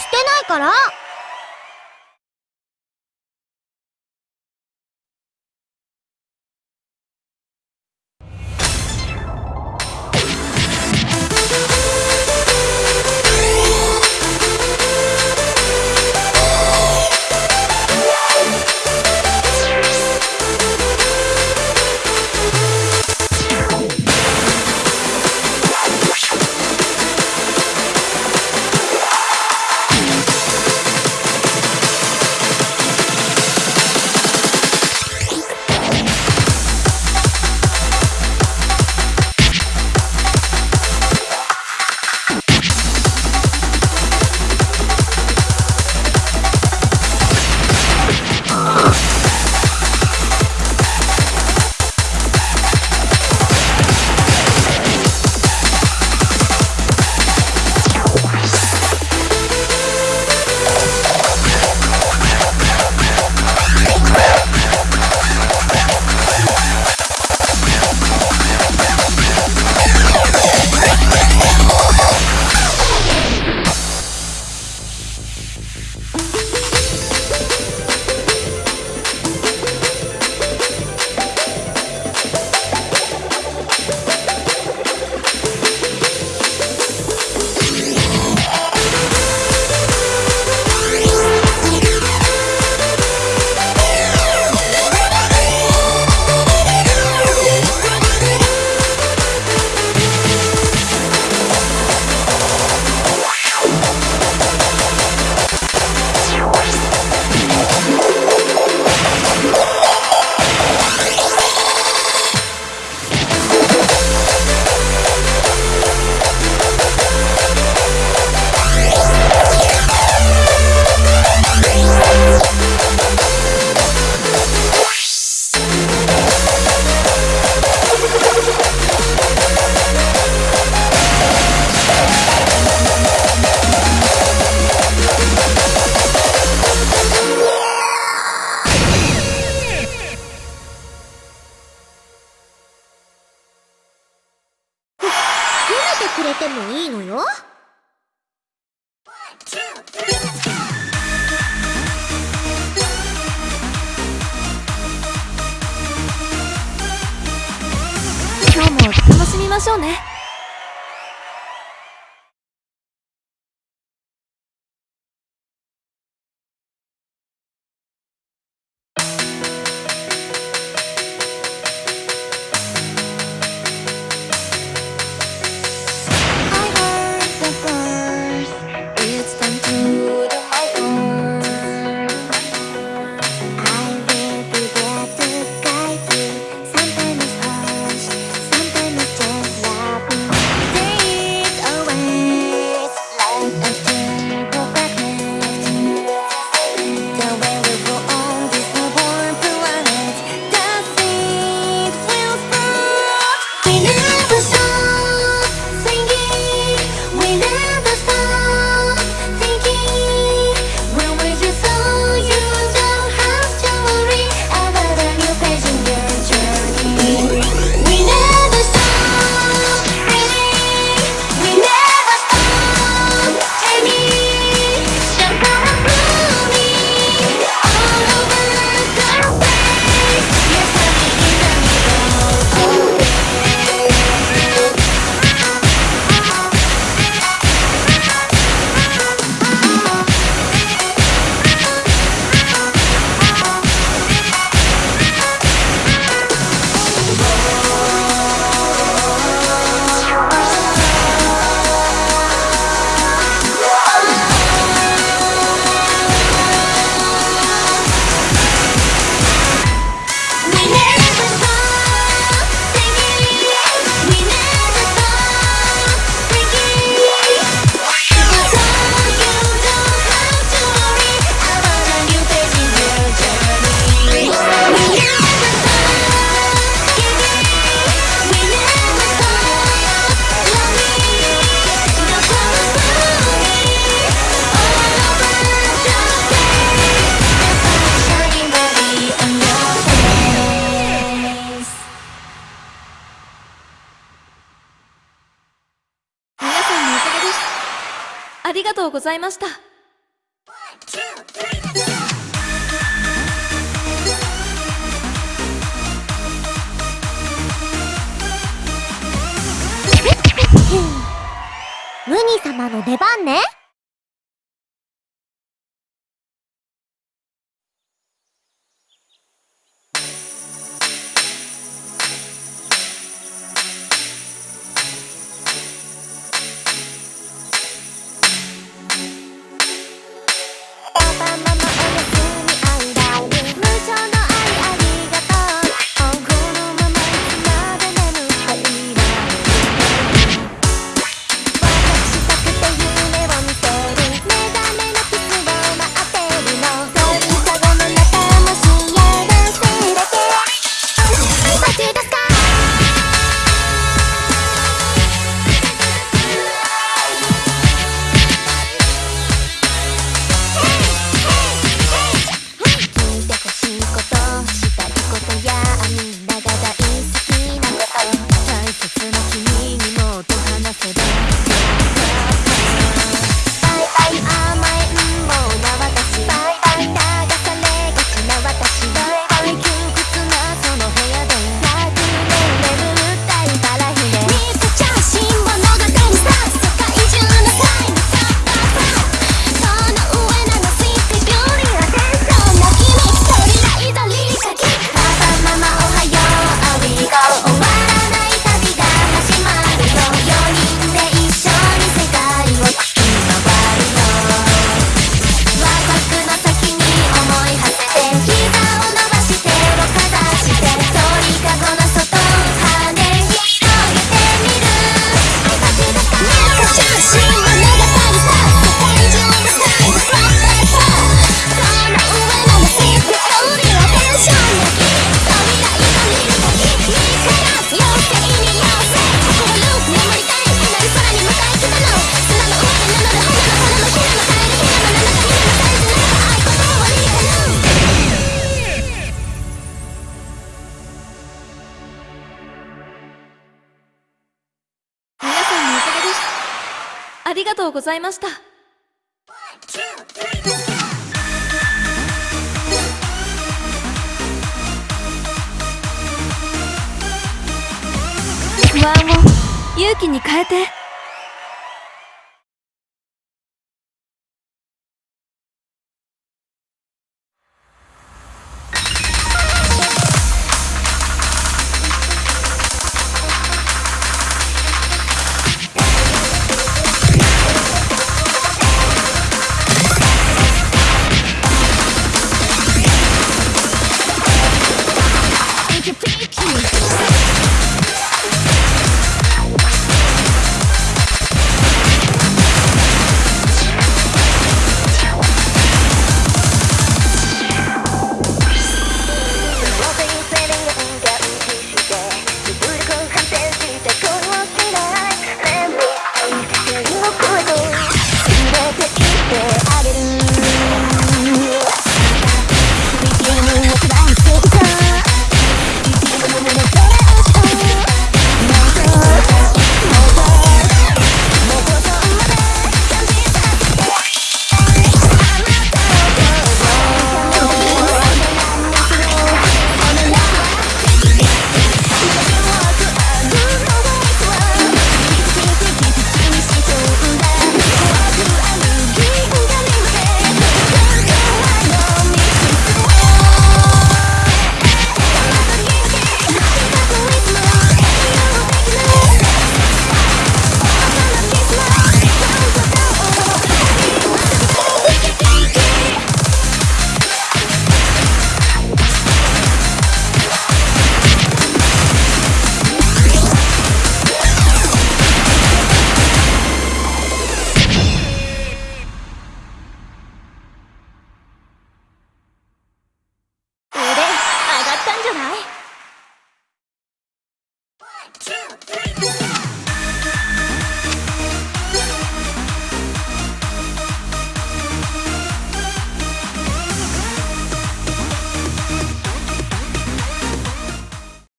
してないから。いいのよ。今日も楽しみましょうね。ありがとうございました。ムニ様の出番ねありがとうございました。不安を勇気に変えて。